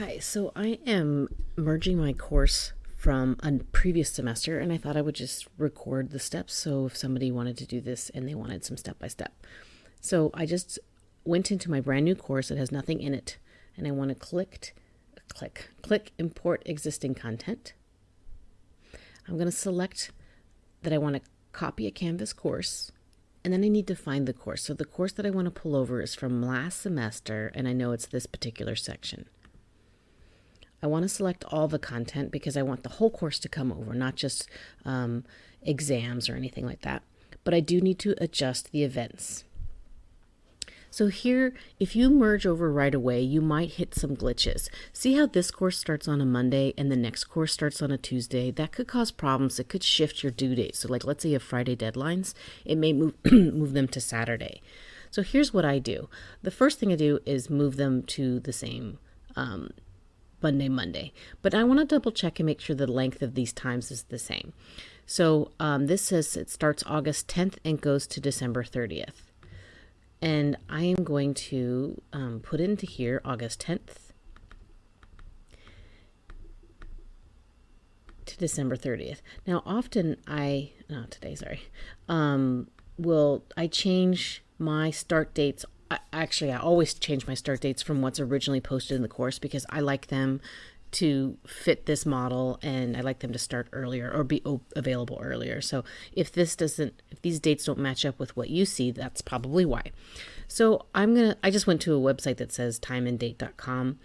Hi, so I am merging my course from a previous semester and I thought I would just record the steps so if somebody wanted to do this and they wanted some step by step. So I just went into my brand new course that has nothing in it and I want to click click click import existing content. I'm going to select that I want to copy a Canvas course and then I need to find the course. So the course that I want to pull over is from last semester and I know it's this particular section. I want to select all the content because I want the whole course to come over, not just um, exams or anything like that. But I do need to adjust the events. So here, if you merge over right away, you might hit some glitches. See how this course starts on a Monday and the next course starts on a Tuesday? That could cause problems. It could shift your due date. So like, let's say you have Friday deadlines, it may move, move them to Saturday. So here's what I do. The first thing I do is move them to the same um, Monday, Monday. But I want to double check and make sure the length of these times is the same. So um, this says it starts August 10th and goes to December 30th. And I am going to um, put into here August 10th to December 30th. Now, often I, no, today, sorry, um, will, I change my start dates Actually, I always change my start dates from what's originally posted in the course because I like them to fit this model and I like them to start earlier or be available earlier. So if this doesn't, if these dates don't match up with what you see, that's probably why. So I'm going to, I just went to a website that says timeanddate.com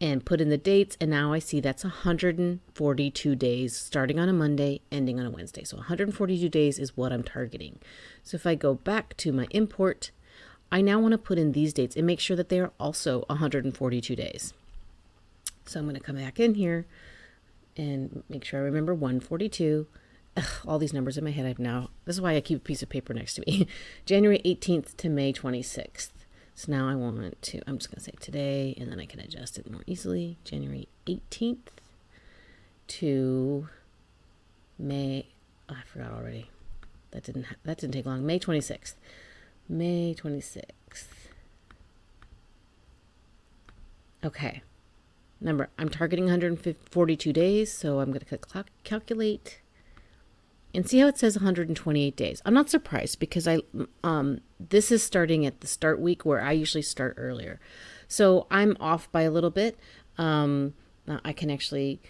and put in the dates and now I see that's 142 days starting on a Monday ending on a Wednesday. So 142 days is what I'm targeting. So if I go back to my import I now want to put in these dates and make sure that they are also 142 days. So I'm going to come back in here and make sure I remember 142. Ugh, all these numbers in my head I've now, this is why I keep a piece of paper next to me. January 18th to May 26th. So now I want to, I'm just going to say today, and then I can adjust it more easily. January 18th to May, oh, I forgot already. That didn't, that didn't take long. May 26th. May 26th. Okay. Number, I'm targeting 142 days, so I'm going to click calculate and see how it says 128 days. I'm not surprised because I um this is starting at the start week where I usually start earlier. So I'm off by a little bit. Um I can actually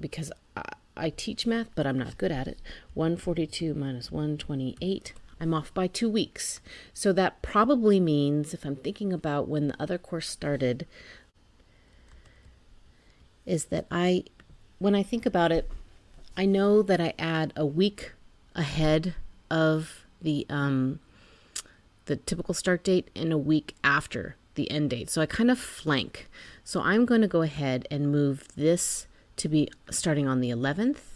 because I, I teach math, but I'm not good at it. 142 minus 128 I'm off by two weeks. So that probably means, if I'm thinking about when the other course started, is that I, when I think about it, I know that I add a week ahead of the um, the typical start date and a week after the end date. So I kind of flank. So I'm going to go ahead and move this to be starting on the 11th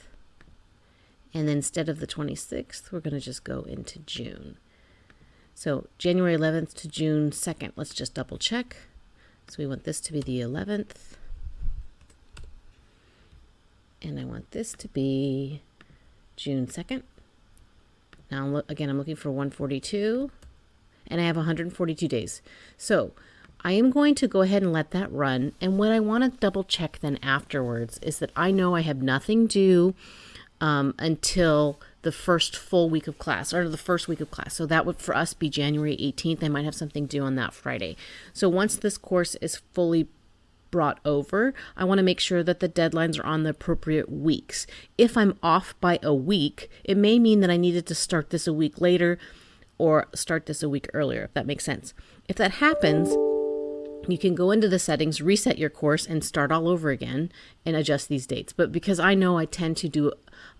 and then instead of the 26th, we're going to just go into June. So January 11th to June 2nd. Let's just double check. So we want this to be the 11th. And I want this to be June 2nd. Now, again, I'm looking for 142. And I have 142 days. So I am going to go ahead and let that run. And what I want to double check then afterwards is that I know I have nothing due um, until the first full week of class or the first week of class. So that would for us be January 18th. I might have something due on that Friday. So once this course is fully brought over, I want to make sure that the deadlines are on the appropriate weeks. If I'm off by a week, it may mean that I needed to start this a week later or start this a week earlier, if that makes sense. If that happens, you can go into the settings, reset your course, and start all over again and adjust these dates. But because I know I tend to do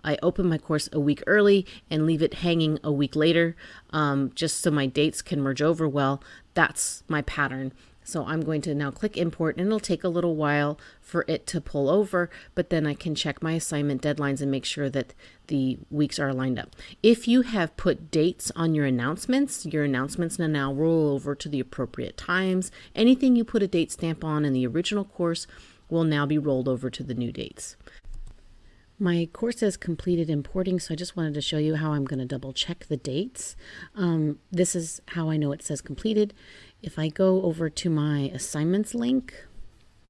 I open my course a week early and leave it hanging a week later um, just so my dates can merge over well. That's my pattern. So I'm going to now click import and it'll take a little while for it to pull over, but then I can check my assignment deadlines and make sure that the weeks are lined up. If you have put dates on your announcements, your announcements now roll over to the appropriate times. Anything you put a date stamp on in the original course will now be rolled over to the new dates. My course has completed importing, so I just wanted to show you how I'm going to double check the dates. Um, this is how I know it says completed. If I go over to my assignments link,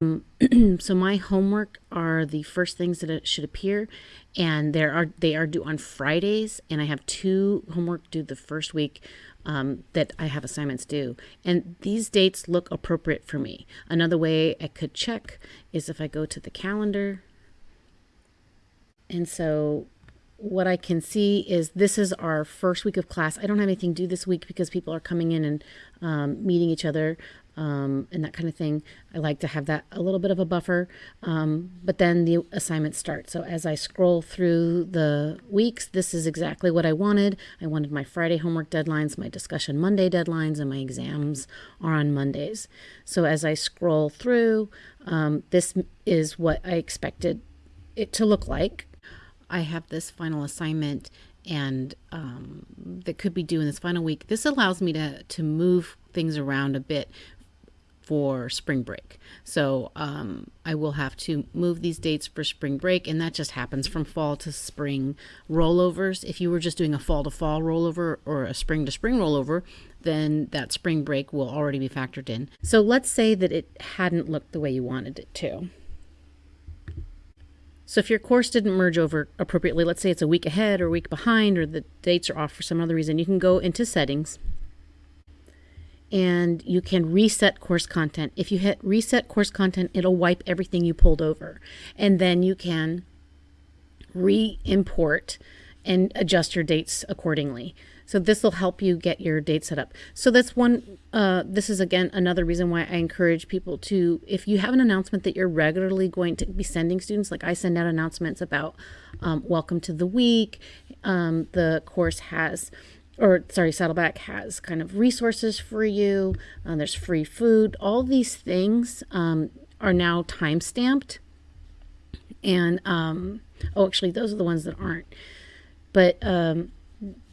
so my homework are the first things that it should appear and there are they are due on fridays and i have two homework due the first week um, that i have assignments due. And these dates look appropriate for me. Another way i could check is if i go to the calendar. And so what I can see is this is our first week of class. I don't have anything due this week because people are coming in and um, meeting each other um, and that kind of thing. I like to have that a little bit of a buffer, um, but then the assignments start. So as I scroll through the weeks, this is exactly what I wanted. I wanted my Friday homework deadlines, my discussion Monday deadlines, and my exams are on Mondays. So as I scroll through, um, this is what I expected it to look like I have this final assignment and um, that could be due in this final week. This allows me to, to move things around a bit for spring break. So um, I will have to move these dates for spring break, and that just happens from fall to spring rollovers. If you were just doing a fall to fall rollover or a spring to spring rollover, then that spring break will already be factored in. So let's say that it hadn't looked the way you wanted it to. So if your course didn't merge over appropriately, let's say it's a week ahead or a week behind or the dates are off for some other reason, you can go into settings and you can reset course content. If you hit reset course content, it'll wipe everything you pulled over. And then you can re-import and adjust your dates accordingly. So this will help you get your date set up. So that's one, uh, this is again another reason why I encourage people to, if you have an announcement that you're regularly going to be sending students, like I send out announcements about um, welcome to the week, um, the course has, or sorry, Saddleback has kind of resources for you, uh, there's free food, all these things um, are now time stamped. And, um, oh, actually, those are the ones that aren't. But, um,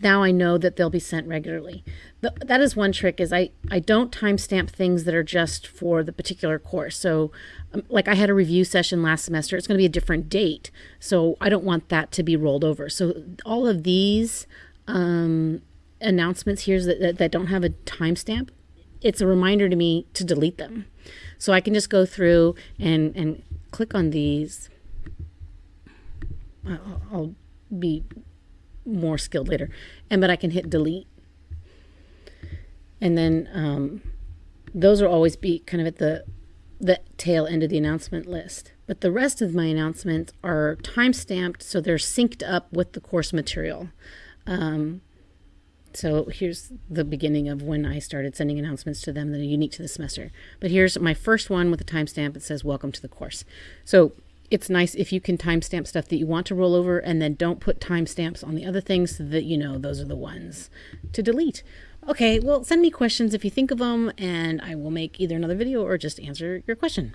now I know that they'll be sent regularly. The, that is one trick is I, I don't timestamp things that are just for the particular course. So um, like I had a review session last semester, it's going to be a different date. So I don't want that to be rolled over. So all of these um, announcements here that, that, that don't have a timestamp, it's a reminder to me to delete them. So I can just go through and, and click on these. I'll, I'll be more skilled later. And but I can hit delete. And then um, those will always be kind of at the the tail end of the announcement list. But the rest of my announcements are time stamped, so they're synced up with the course material. Um, so here's the beginning of when I started sending announcements to them that are unique to the semester. But here's my first one with a timestamp. It says, Welcome to the course. So it's nice if you can timestamp stuff that you want to roll over and then don't put timestamps on the other things so that you know those are the ones to delete. Okay, well, send me questions if you think of them, and I will make either another video or just answer your question.